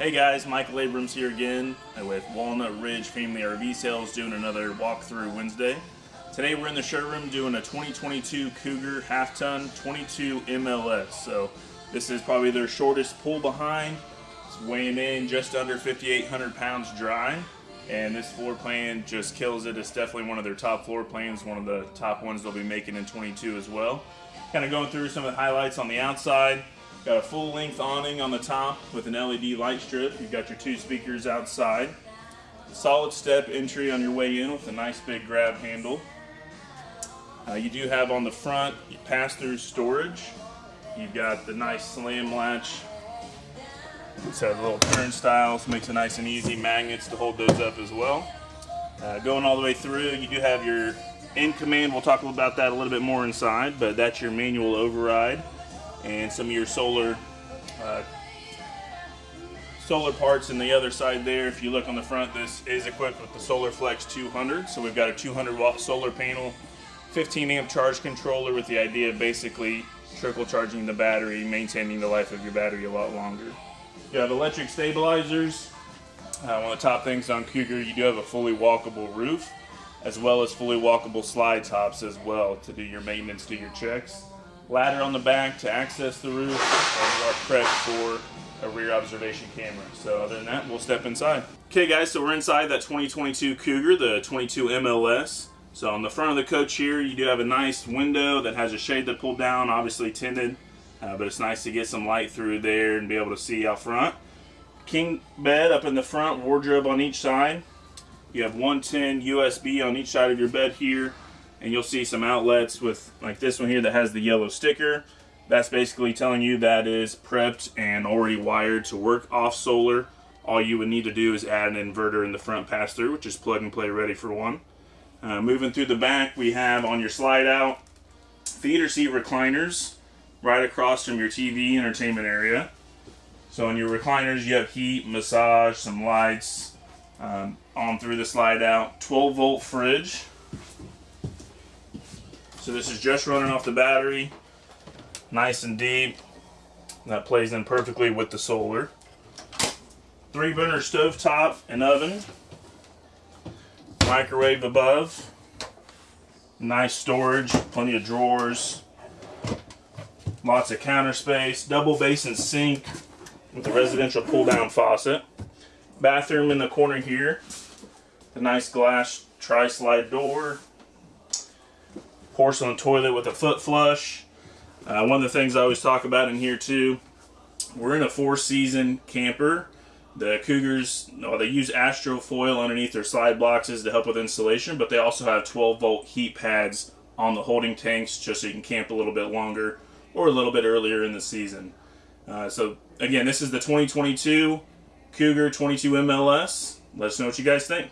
Hey guys, Michael Abrams here again with Walnut Ridge Family RV Sales doing another walkthrough Wednesday. Today we're in the showroom doing a 2022 Cougar half ton 22 MLS. So this is probably their shortest pull behind. It's weighing in just under 5,800 pounds dry. And this floor plan just kills it. It's definitely one of their top floor plans, one of the top ones they'll be making in 22 as well. Kind of going through some of the highlights on the outside. Got a full length awning on the top with an LED light strip. You've got your two speakers outside. Solid step entry on your way in with a nice big grab handle. Uh, you do have on the front pass-through storage. You've got the nice slam latch. It's a little turnstiles, makes it nice and easy. Magnets to hold those up as well. Uh, going all the way through, you do have your in command. We'll talk about that a little bit more inside, but that's your manual override and some of your solar uh, solar parts in the other side there. If you look on the front, this is equipped with the Solar Flex 200. So we've got a 200 watt solar panel 15 amp charge controller with the idea of basically trickle charging the battery, maintaining the life of your battery a lot longer. You have electric stabilizers. Uh, one of the top things on Cougar, you do have a fully walkable roof, as well as fully walkable slide tops as well to do your maintenance, do your checks. Ladder on the back to access the roof, and you are prepped for a rear observation camera. So other than that, we'll step inside. Okay guys, so we're inside that 2022 Cougar, the 22 MLS. So on the front of the coach here, you do have a nice window that has a shade that pulled down, obviously tinted, uh, but it's nice to get some light through there and be able to see out front. King bed up in the front, wardrobe on each side. You have 110 USB on each side of your bed here, and you'll see some outlets with like this one here that has the yellow sticker. That's basically telling you that is prepped and already wired to work off solar. All you would need to do is add an inverter in the front pass-through, which is plug and play ready for one. Uh, moving through the back, we have on your slide out theater seat recliners right across from your TV entertainment area. So on your recliners, you have heat, massage, some lights um, on through the slide out. 12 volt fridge. So this is just running off the battery, nice and deep. That plays in perfectly with the solar. Three burner stove top and oven microwave above. Nice storage, plenty of drawers. Lots of counter space, double basin sink with the residential pull down faucet. Bathroom in the corner here. The nice glass tri-slide door. Porcelain toilet with a foot flush. Uh, one of the things I always talk about in here too, we're in a four season camper the Cougars, well, they use Astrofoil underneath their slide boxes to help with insulation, but they also have 12 volt heat pads on the holding tanks just so you can camp a little bit longer or a little bit earlier in the season. Uh, so again, this is the 2022 Cougar 22 MLS. Let us know what you guys think.